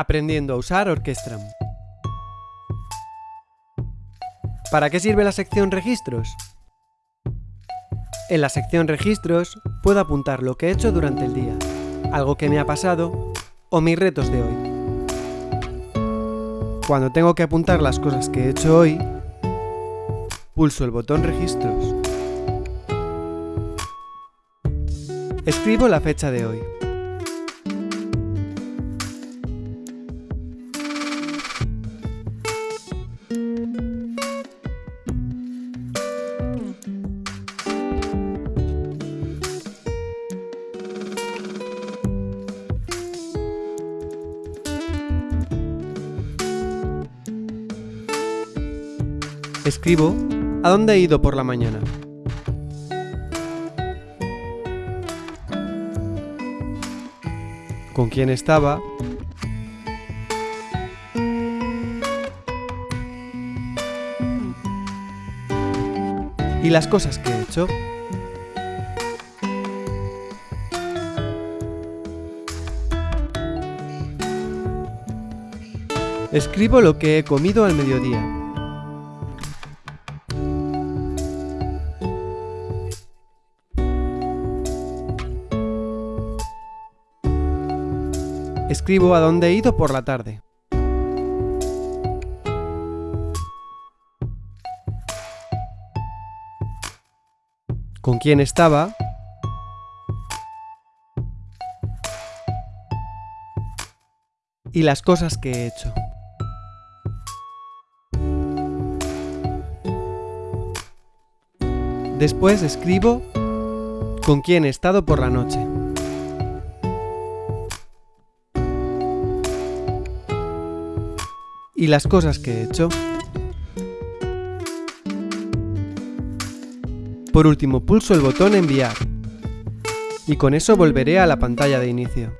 Aprendiendo a usar Orquestram. ¿Para qué sirve la sección Registros? En la sección Registros puedo apuntar lo que he hecho durante el día, algo que me ha pasado o mis retos de hoy. Cuando tengo que apuntar las cosas que he hecho hoy, pulso el botón Registros. Escribo la fecha de hoy. Escribo a dónde he ido por la mañana. Con quién estaba. Y las cosas que he hecho. Escribo lo que he comido al mediodía. Escribo a dónde he ido por la tarde. Con quién estaba. Y las cosas que he hecho. Después escribo con quién he estado por la noche. Y las cosas que he hecho. Por último pulso el botón enviar y con eso volveré a la pantalla de inicio.